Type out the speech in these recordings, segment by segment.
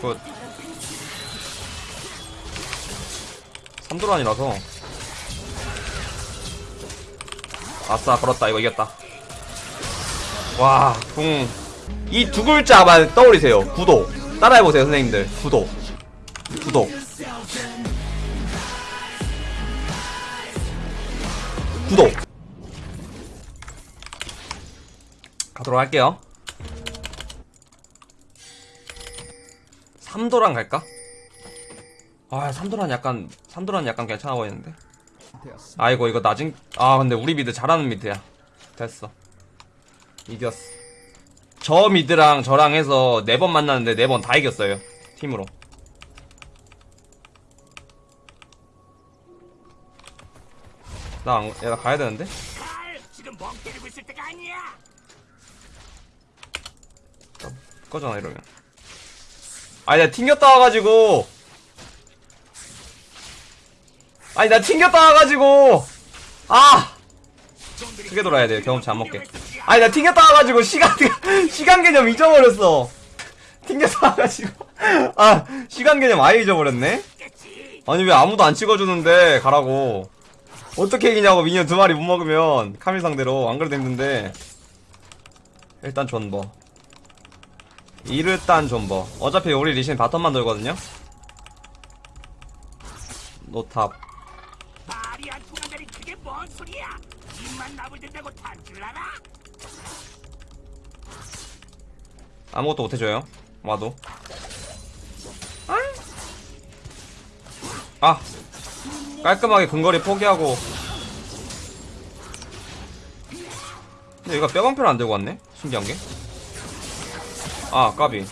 Good. 삼도란이라서. 아싸 걸었다. 이거 이겼다. 와궁 이 두 글자만 떠올리세요. 구독 따라해보세요 선생님들. 구독 구독 구독 가도록 할게요 삼도란 갈까? 아 삼도란 약간 삼도란 약간 괜찮아 보이는데. 아이고 이거 낮은 아 근데 우리 미드 잘하는 미드야. 됐어. 이겼어. 저 미드랑 저랑 해서 네 번 만났는데 네 번 다 이겼어요 팀으로. 나 안, 야, 나 가야 되는데? 꺼잖아 이러면 아니 나 튕겼다 와가지고. 아니 나 튕겼다 와가지고. 아! 크게 돌아야 돼 경험치 안 먹게. 아니 나 튕겼다 와가지고 시간 시간 개념 잊어버렸어. 튕겼다 와가지고. 아 시간 개념 아예 잊어버렸네? 아니 왜 아무도 안 찍어주는데 가라고. 어떻게 이기냐고 minion 두 마리 못 먹으면 카밀 상대로 안 그래도 힘든데. 일단 존버 일단 존버. 어차피 우리 리신 bottom만 돌거든요? No top? 아무것도 못해줘요? 와도. 아! 깔끔하게 근거리 포기하고. 근데 얘가 뼈방패를 안 들고 왔네? 신기한게 아 까비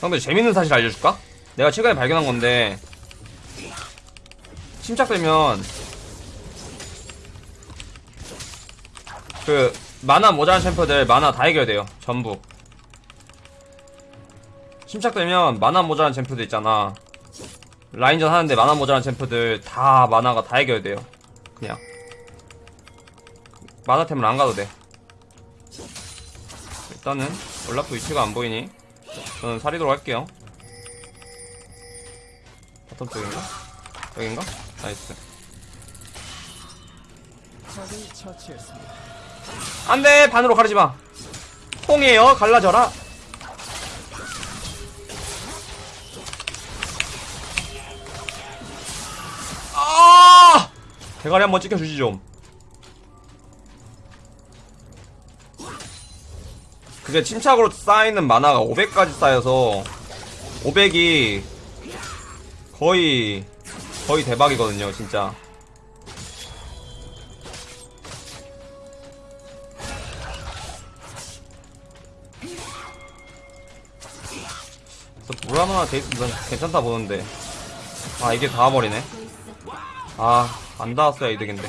형들 재밌는 사실 알려줄까? 내가 최근에 발견한 건데 침착되면 그 만화 모자란 챔프들 만화 다 해결 돼요 전부 침착되면 만화 모자란 챔프들 있잖아. 라인전 하는데 만화 모자란 챔프들 다 만화가 다 해결돼요. 그냥. 만화템을 안 가도 돼. 일단은 올라프 위치가 안 보이니 저는 사리도록 할게요. Bottom 쪽인가? 여긴가? Nice. 안돼! 반으로 가르지마. 뽕이에요. 갈라져라 대가리 한번 찍혀주지 좀 그게 침착으로 쌓이는 만화가 500까지 쌓여서 500이 거의 거의 대박이거든요 진짜. 그래서 물 하나 돼 있으면 괜찮다 보는데. 아 이게 닿아버리네. 아 안 닿았어야 이득인데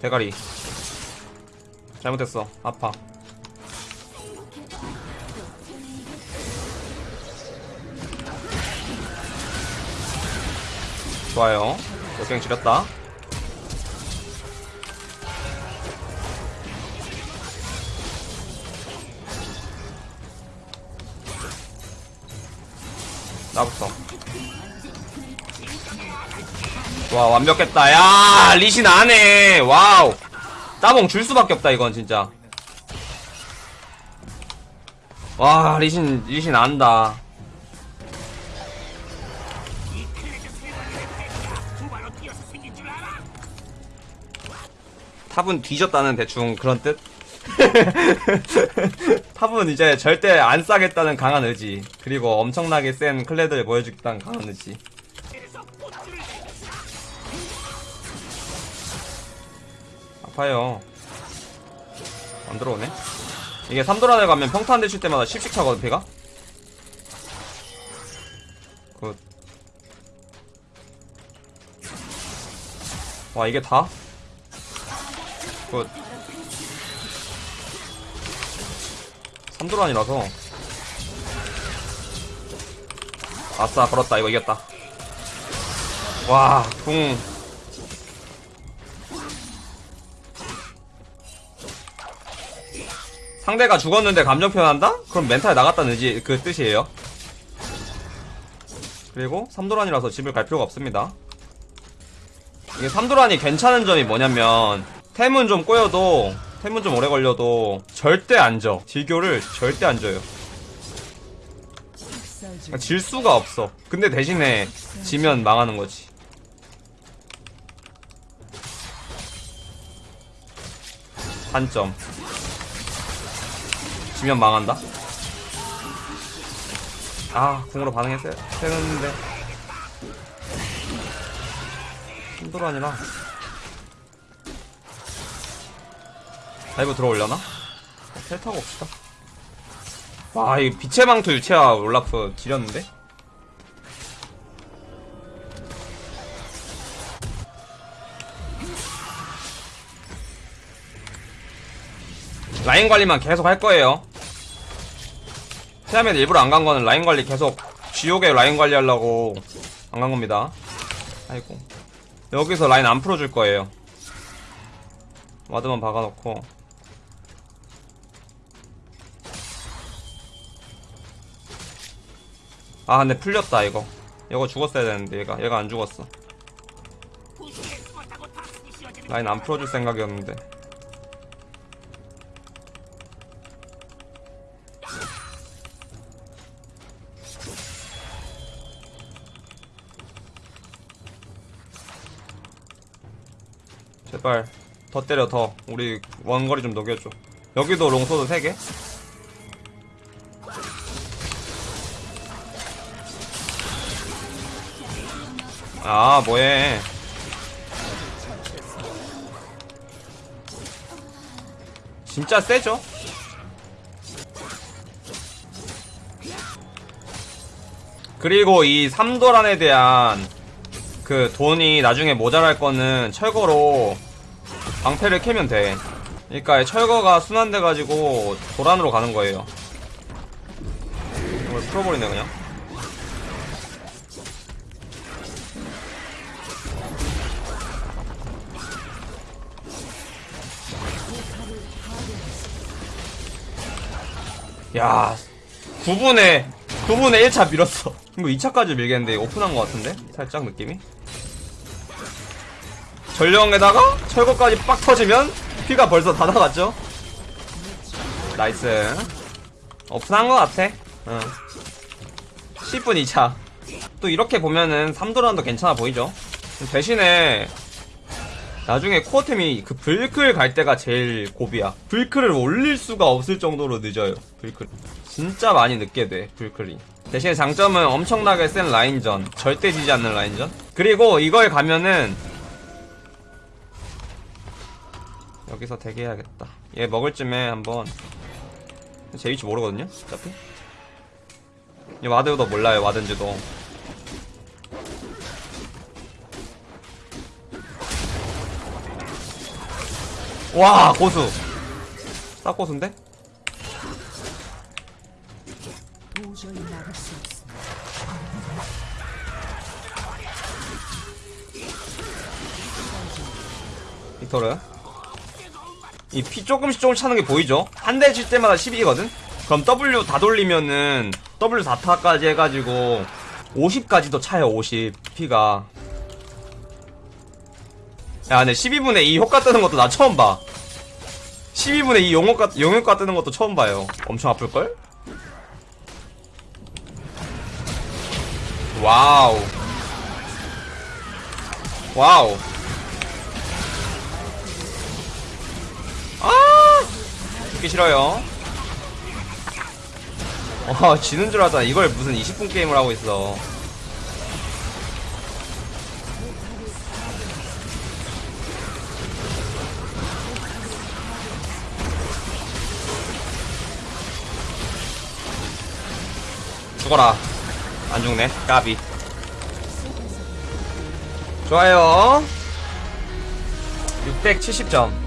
대가리. 잘못했어. 아파. 좋아요. 역행 지렸다 나부터 와 완벽했다. 야 리신 안해. wow. 따봉 줄 수밖에 없다 이건 진짜. 와 리신 리신 안다? top은 뒤졌다는 대충 그런 뜻? top은 이제 절대 안 싸겠다는 강한 의지. 그리고 엄청나게 센 클레드를 보여주겠다는 강한 의지. 아파요. 안 들어오네. 이게 3도란에 가면 평타 한대칠 때마다 10씩 차거든 피가? good 와 이게 다? good 삼도란이라서. 아싸 걸었다. 이거 이겼다. 와궁 상대가 죽었는데 감정 표현한다? 그럼 멘탈 나갔다는 의지 그 뜻이에요. 그리고 삼도란이라서 집을 갈 필요가 없습니다. 이게 삼도란이 괜찮은 점이 뭐냐면 템은 좀 꼬여도 템은 좀 오래 걸려도 절대 안 져. 딜교를 절대 안 져요. 그러니까 질 수가 없어. 근데 대신에 지면 망하는 거지. 단점. 지면 망한다. 아, 궁으로 반응했어야 되는데. 힘들어 아니라. 다이브 들어올려나? 텔 타고 옵시다. 와, 이 빛의 망토 유채화 올라프 지렸는데? 라인 관리만 계속 할 거예요. 시아멧 일부러 안 간 거는 라인 관리 계속 지옥에 라인 관리 하려고 안 간 겁니다. 아이고. 여기서 라인 안 풀어줄 거예요. 와드만 박아놓고. 아, 근데 풀렸다, 이거. 이거 죽었어야 되는데, 얘가. 얘가 안 죽었어. 라인 안 풀어줄 생각이었는데. 제발 더 때려 더 우리 원거리 좀 녹여줘 여기도 롱소드 3개 아 뭐해 진짜 세죠? 그리고 이 삼도란에 대한 그 돈이 나중에 모자랄 거는 철거로 방패를 캐면 돼. 그러니까 철거가 순환돼가지고 도란으로 가는 거예요. 이걸 풀어버리네 그냥. 야, 9분에 9분에 1차 밀었어. 이거 2차까지 밀겠는데 오픈한 것 같은데? 살짝 느낌이? 전령에다가 철거까지 빡 터지면 피가 벌써 다 나갔죠? nice. 오픈한 것 같아. 응. 10분 2차. 또 이렇게 보면은 3도란도 괜찮아 보이죠? 대신에 나중에 core템이 그 불클 갈 때가 제일 고비야. 불클을 올릴 수가 없을 정도로 늦어요. 불클. 진짜 많이 늦게 돼, 불클이. 대신에 장점은 엄청나게 센 라인전. 절대 지지 않는 라인전. 그리고 이걸 가면은 여기서 대기해야겠다. 얘 먹을 쯤에 한번 제 위치 모르거든요. 어차피. 얘 와드도 몰라요. 와든지도. 와 고수. 딱 고수인데? 빅토르. 이 피 조금씩 조금씩 차는 게 보이죠? 한 대 칠 때마다 12거든? 그럼 W 다 돌리면은 W 4타까지 해가지고 50까지도 차요 50 피가 야 근데 12분에 2용 효과 뜨는 것도 나 처음 봐. 12분에 2 용효과, 용효과 뜨는 것도 처음 봐요. 엄청 아플걸? wow. wow. 아! 죽기 싫어요. 와 지는 줄 알았다 이걸 무슨 20분 게임을 하고 있어 죽어라. 안 죽네. 까비. 좋아요. 670점